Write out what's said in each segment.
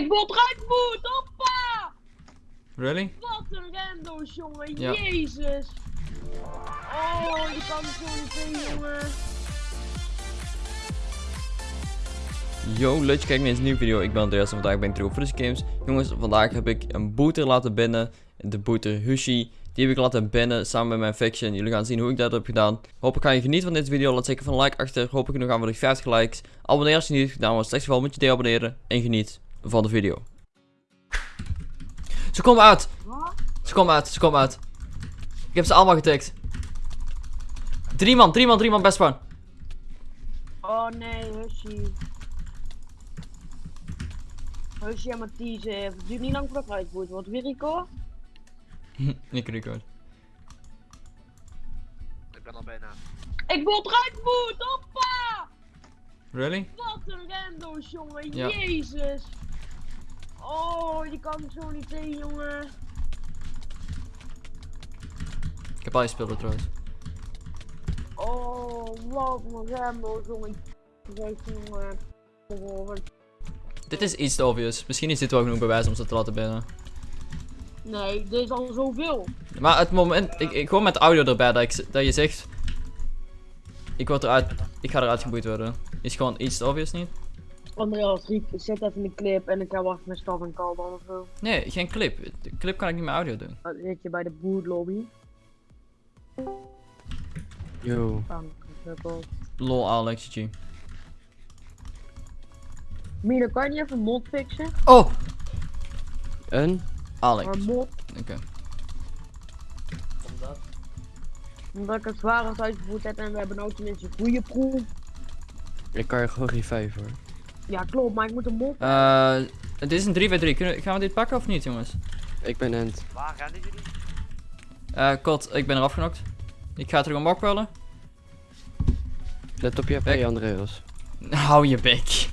Ik word eruit boet, hoppa! Really? Wat een rando's, jongen. Ja. Jezus. Oh, die kan er zo niet jongen. Yo, leuk je kijkt naar deze nieuwe video. Ik ben Andreas en vandaag ben ik terug op Frisky Games. Jongens, vandaag heb ik een booter laten binnen. De booter Hushi. Die heb ik laten binnen samen met mijn faction. Jullie gaan zien hoe ik dat heb gedaan. Hopelijk ga je genieten van deze video. Laat zeker van een like achter. Hopelijk nog aan voor de 50 likes. Abonneer als je niet hebt gedaan. Want in het geval moet je deabonneren. En geniet van de video. Ze komen uit. Wat? Ze komen uit. Ze komen uit. Ik heb ze allemaal getikt. Drie man, drie man, drie man best man. Oh nee, Hussie. Hussie en Mathies, eh, het duurt niet lang voordat ik eruit moet. Wat weer Rico? Ik record. Ik ben al bijna. Ik word eruit hoppa! Really? Wat een rando's, jongen. Ja. Jezus. Oh, die kan zo niet in, jongen. Ik heb al je spullen trouwens. Oh, wat een rando's, jongen. Jongen. Dit is iets te obvious. Misschien is dit wel genoeg bewijs om ze te laten binnen. Nee, dit is al zoveel. Maar het moment, ik, ik gewoon met audio erbij dat, ik, dat je zegt. Ik word eruit, ik ga eruit geboeid worden. Is gewoon iets te obvious niet? Andreas, Riek, zet even een clip en ik ga wachten met staf en kal dan of zo. Nee, geen clip. De clip kan ik niet met audio doen. Dan zit je bij de boot-lobby. Yo. Lol Alex G. Mina, kan je niet even mod fixen? Oh! Een? Alex. Maar mod, Oké. omdat ik het zwaar uitgevoerd heb en we hebben nou tenminste een goede proef. Ik kan je gewoon revive hoor. Ja, klopt, maar ik moet een mod. Eh, dit is een 3v3. Kunnen, gaan we dit pakken of niet, jongens? Ik ben Ent. Waar rennen jullie? Eh, Kot, ik ben eraf genokt. Ik ga terug een bak bellen. Let op je Bek. HP, Andreas. Hou je bek.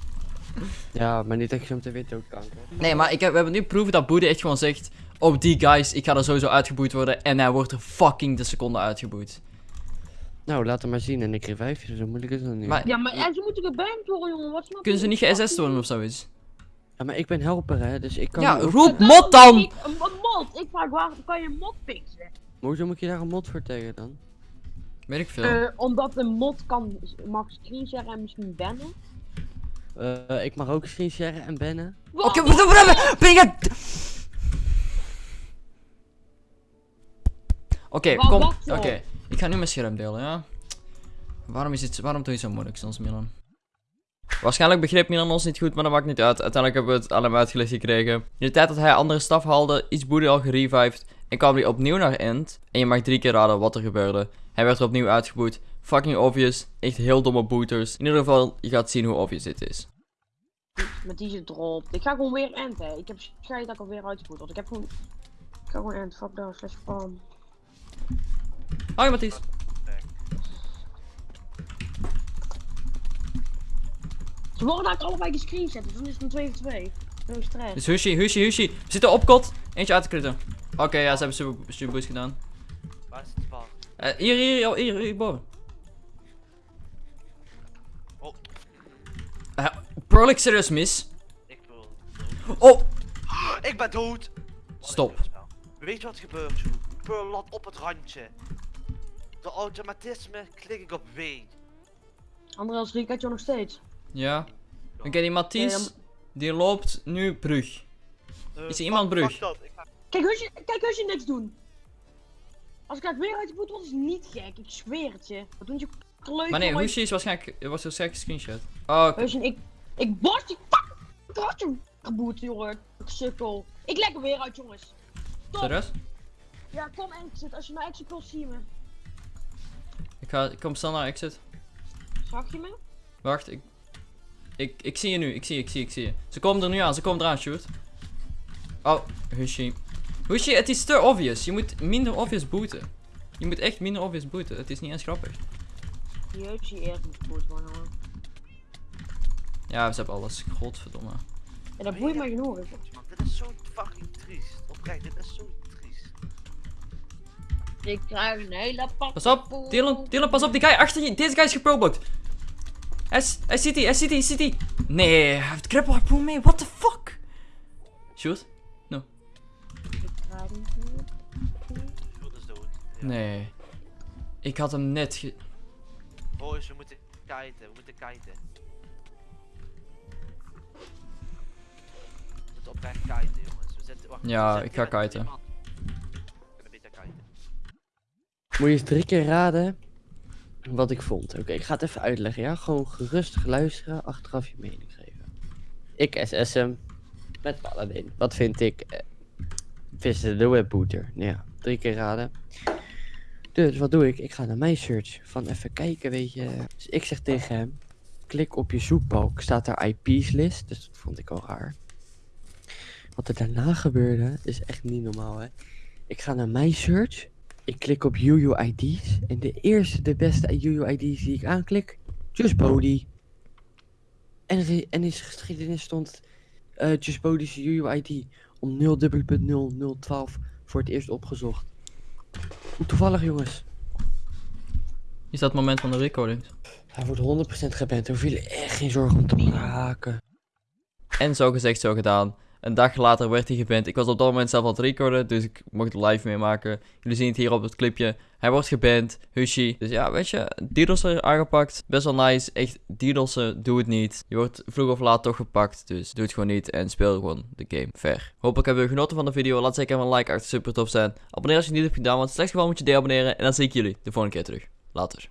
Ja, maar niet dat je zo meteen weer doodkanker. Nee, maar ik heb, we hebben nu proeven dat Boede echt gewoon zegt. Oh, die guys, ik ga er sowieso uitgeboeid worden. En hij wordt er fucking de seconde uitgeboeid. Nou, laat hem maar zien en ik revive je, zo moeilijk is het nog niet. Maar- Ja, maar en ze moeten geband worden, jongen. Wat snap Kunnen ze niet ge-SS worden of zoiets? Ja, maar ik ben helper hè, dus ik kan... Ja, ook- roep Dat mod dan! niet Een, een mod. Ik vraag waar kan je een mod fixen? Maar hoezo moet je daar een mod voor tegen dan? Weet ik veel. Eh, omdat een mod kan mag screensharen en misschien bannen. Eh, ik mag ook screen sharen en bannen. Oké, wat wat- ben je... Oké, kom. Oké, ik ga nu mijn scherm delen, ja? Waarom, is het, waarom doe je zo moeilijk soms, Milan? Waarschijnlijk begreep Milan ons niet goed, maar dat maakt niet uit. Uiteindelijk hebben we het allemaal uitgelegd gekregen. In de tijd dat hij andere staf haalde, is Boede al gerevived. En kwam hij opnieuw naar End. En je mag drie keer raden wat er gebeurde. Hij werd er opnieuw uitgeboet. Fucking obvious. Echt heel domme booters. In ieder geval, je gaat zien hoe obvious dit is. Met die erop. Ik ga gewoon weer end, hè. Ik heb schijt dat ik alweer uitgevoerd had. Ik heb gewoon... Ik ga gewoon end. Fuck down slash. Hoi Mathies. Ze worden eigenlijk allebei gescreenshot, dus dan is het een 2 voor 2. No stress. Dus Hushi, Hushi, Hushi. We zitten op kot. Eentje uit te kritten. Oké, ja, ze hebben super, super boost gedaan. Waar is die bal? Eh, hier, hier, hier, hier, hier, boven. Oh. Uh, Perlik serieus mis. Ik wil. Oh, Ik ben dood! Stop. Weet je wat er gebeurt, joh? Pearl op het randje. Automatisme klik ik op W. Andreas Riek had je nog steeds. ja. Oké, die Mathies, Eh, dan- die loopt nu brug. Eh, Is er iemand brug? fuck dat, ik ga- Kijk, als je, kijk, als je niks doen. Als ik uit weer uit de boet word, is het niet gek. Ik zweer het je. Wat doen je kleutje? Maar nee, Hushi is waarschijnlijk, was waarschijnlijk screenshot. Oh, oké. Heusje, ik, ik borst die fucking ratje geboet, jongen. Ik sukkel. Ik leg er weer uit, jongens. Serieus? Ja, kom exit. Als je naar exit wil, zie je me. Ik, ga, ik kom snel naar exit. Zag je me? Wacht, ik, ik, ik zie je nu, ik zie je, ik zie je, ik zie je. Ze komen er nu aan, ze komen eraan, shoot. Oh, Hushi. Hushi, het is te obvious. Je moet minder obvious booten. Je moet echt minder obvious booten. Het is niet eens grappig. Die Heusje eerst moet geboet worden, jongen. Ja, ze hebben alles. Godverdomme. Ja, dat boeit mij genoeg. Man, dit is zo fucking triest. Oprecht, dit is zo triest. Ik krijg een hele pak. Pas op, Dylan, Dylan, pas op, die guy achter je. Deze guy is geproblokt. Hij hij zit hier, hij zit hier, hij zit hier. Nee, hij heeft grapple harpoon mee, what the fuck? Shoot? Ja. Nee. Ik had hem net ge... Boys, we moeten kiten, we moeten kiten. We moeten oprecht kiten, jongens. We zitten, wacht, Ja, we zitten ik ga kiten. Moet je drie keer raden wat ik vond. Oké, ik ga het even uitleggen, ja? Gewoon gerustig luisteren, achteraf je mening geven. Ik SSM met Paladin. Wat vind ik? Eh, vissen de webboeter. Nou Ja, drie keer raden. Dus wat doe ik? Ik ga naar mijn search. Van even kijken, weet je. Dus ik zeg tegen hem: klik op je zoekbalk. Staat daar IP's list. Dus dat vond ik al raar. Wat er daarna gebeurde, is echt niet normaal, hè? Ik ga naar mijn search. Ik klik op UUID's. En de eerste, de beste UUID's die ik aanklik, Just Body. En, en in zijn geschiedenis stond eh Just Body's UUID om 0.0012 voor het eerst opgezocht. Toevallig, jongens. Is dat het moment van de recordings? Hij wordt 100% geband. Er vielen echt geen zorgen om te raken. En zo gezegd, zo gedaan. Een dag later werd hij geband. Ik was op dat moment zelf aan het recorden, dus ik mocht live meemaken. Jullie zien het hier op het clipje. Hij wordt geband, Hushi. Dus ja, weet je, DDoS'er aangepakt. Best wel nice. Echt, DDoS'en, doe het niet. Je wordt vroeg of laat toch gepakt, dus doe het gewoon niet en speel gewoon de game fair. Hopelijk hebben we genoten van de video. Laat zeker even een like achter, super tof zijn. Abonneer als je het niet hebt gedaan, want slechts geval moet je deabonneren. En dan zie ik jullie de volgende keer terug. Later.